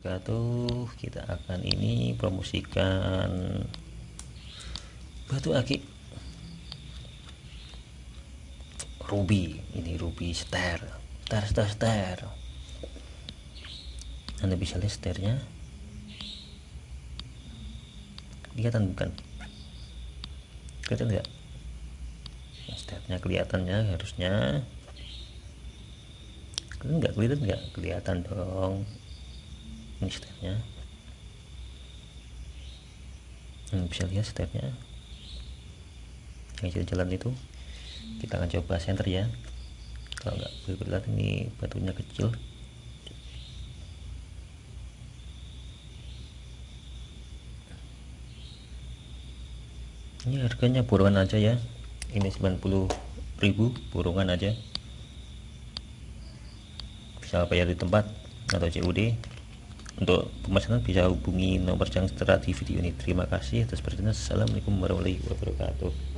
Tuh kita akan ini promosikan batu akik ruby ini ruby star star star star anda bisa lihat sternya kelihatan bukan? Kelihatan enggak sternya kelihatannya harusnya. Enggak kelihatan enggak kelihatan dong ini stepnya hmm, bisa lihat stepnya. Yang jalan itu. Kita akan coba center ya. Kalau enggak berbelat ini batunya kecil. Ini harganya borongan aja ya. Ini 90.000 borongan aja. Bisa bayar di tempat atau COD untuk pemesanan bisa hubungi nomor yang tertera di video ini. Terima kasih atas perhatian. Assalamualaikum warahmatullahi wabarakatuh.